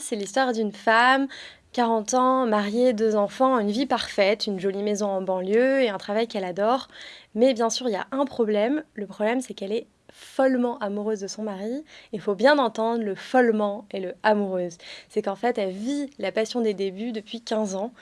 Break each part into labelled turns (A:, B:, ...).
A: c'est l'histoire d'une femme 40 ans, mariée, deux enfants, une vie parfaite, une jolie maison en banlieue et un travail qu'elle adore. Mais bien sûr, il y a un problème. Le problème, c'est qu'elle est follement amoureuse de son mari. Il faut bien entendre le follement et le amoureuse. C'est qu'en fait, elle vit la passion des débuts depuis 15 ans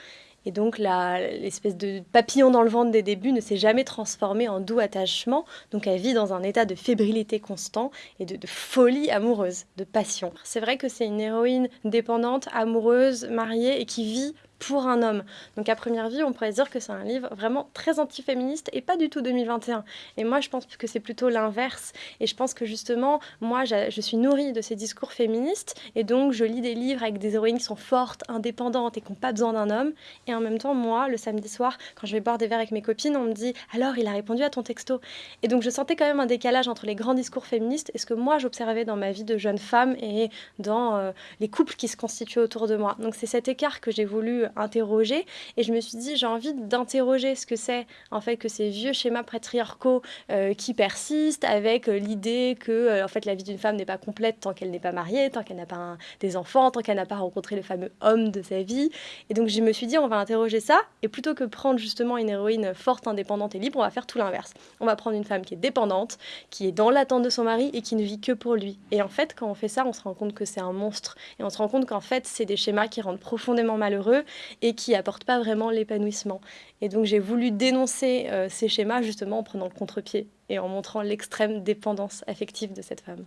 A: et donc l'espèce de papillon dans le ventre des débuts ne s'est jamais transformé en doux attachement. Donc elle vit dans un état de fébrilité constant et de, de folie amoureuse, de passion. C'est vrai que c'est une héroïne dépendante, amoureuse, mariée et qui vit pour un homme. Donc à première vue, on pourrait dire que c'est un livre vraiment très antiféministe et pas du tout 2021. Et moi, je pense que c'est plutôt l'inverse. Et je pense que justement, moi, je suis nourrie de ces discours féministes et donc je lis des livres avec des héroïnes qui sont fortes, indépendantes et qui n'ont pas besoin d'un homme. Et en même temps, moi, le samedi soir, quand je vais boire des verres avec mes copines, on me dit alors il a répondu à ton texto. Et donc je sentais quand même un décalage entre les grands discours féministes et ce que moi j'observais dans ma vie de jeune femme et dans euh, les couples qui se constituent autour de moi. Donc c'est cet écart que j'ai voulu interroger. Et je me suis dit, j'ai envie d'interroger ce que c'est, en fait, que ces vieux schémas patriarcaux euh, qui persistent avec euh, l'idée que, euh, en fait, la vie d'une femme n'est pas complète tant qu'elle n'est pas mariée, tant qu'elle n'a pas des enfants, tant qu'elle n'a pas rencontré le fameux homme de sa vie. Et donc, je me suis dit, on va interroger ça. Et plutôt que prendre justement une héroïne forte, indépendante et libre, on va faire tout l'inverse. On va prendre une femme qui est dépendante, qui est dans l'attente de son mari et qui ne vit que pour lui. Et en fait, quand on fait ça, on se rend compte que c'est un monstre. Et on se rend compte qu'en fait, c'est des schémas qui rendent profondément malheureux et qui apportent pas vraiment l'épanouissement. Et donc j'ai voulu dénoncer euh, ces schémas justement en prenant le contre-pied et en montrant l'extrême dépendance affective de cette femme.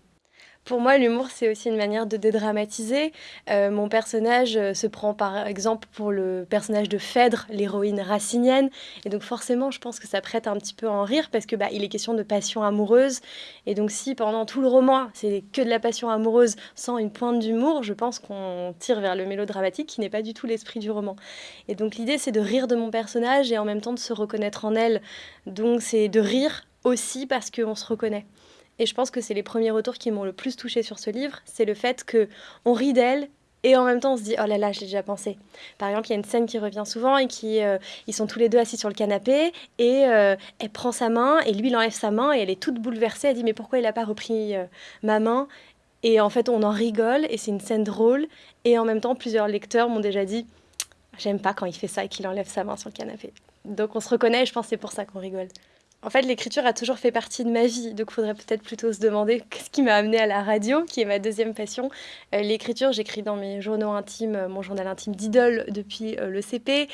A: Pour moi, l'humour, c'est aussi une manière de dédramatiser. Euh, mon personnage euh, se prend par exemple pour le personnage de Phèdre, l'héroïne racinienne. Et donc forcément, je pense que ça prête un petit peu à en rire parce que bah, il est question de passion amoureuse. Et donc si pendant tout le roman, c'est que de la passion amoureuse sans une pointe d'humour, je pense qu'on tire vers le mélodramatique qui n'est pas du tout l'esprit du roman. Et donc l'idée, c'est de rire de mon personnage et en même temps de se reconnaître en elle. Donc c'est de rire aussi parce qu'on se reconnaît. Et je pense que c'est les premiers retours qui m'ont le plus touché sur ce livre, c'est le fait que on rit d'elle et en même temps on se dit oh là là j'ai déjà pensé. Par exemple il y a une scène qui revient souvent et qui euh, ils sont tous les deux assis sur le canapé et euh, elle prend sa main et lui il enlève sa main et elle est toute bouleversée. Elle dit mais pourquoi il n'a pas repris euh, ma main? Et en fait on en rigole et c'est une scène drôle et en même temps plusieurs lecteurs m'ont déjà dit j'aime pas quand il fait ça et qu'il enlève sa main sur le canapé. Donc on se reconnaît et je pense c'est pour ça qu'on rigole. En fait, l'écriture a toujours fait partie de ma vie, donc il faudrait peut-être plutôt se demander ce qui m'a amené à la radio, qui est ma deuxième passion. Euh, l'écriture, j'écris dans mes journaux intimes, euh, mon journal intime d'idole depuis euh, le CP.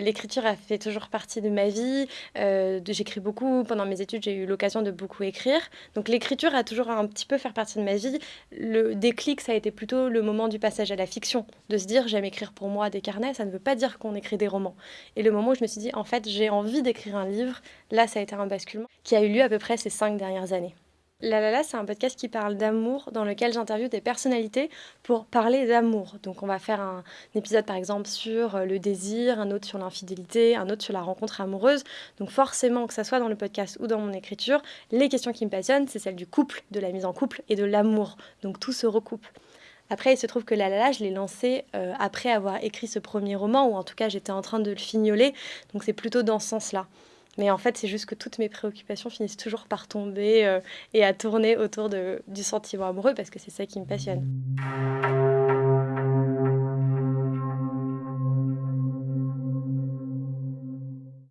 A: l'écriture a fait toujours partie de ma vie. j'écris beaucoup. Pendant mes études, j'ai eu l'occasion de beaucoup écrire. Donc l'écriture a toujours un petit peu fait partie de ma vie. Le déclic, ça a été plutôt le moment du passage à la fiction, de se dire j'aime écrire pour moi des carnets, ça ne veut pas dire qu'on écrit des romans. Et le moment où je me suis dit en fait j'ai envie d'écrire un livre, là ça a été un basculement qui a eu lieu à peu près ces cinq dernières années. La La c'est un podcast qui parle d'amour, dans lequel j'interviewe des personnalités pour parler d'amour. Donc on va faire un, épisode par exemple sur euh, le désir, un autre sur l'infidélité, un autre sur la rencontre amoureuse. Donc forcément, que ça soit dans le podcast ou dans mon écriture, les questions qui me passionnent, c'est celle du couple, de la mise en couple et de l'amour. Donc tout se recoupe. Après, il se trouve que La La, je l'ai lancé euh, après avoir écrit ce premier roman, ou en tout cas j'étais en train de le fignoler. Donc c'est plutôt dans ce sens-là. Mais en fait, c'est juste que toutes mes préoccupations finissent toujours par tomber euh, et à tourner autour du sentiment amoureux parce que c'est ça qui me passionne.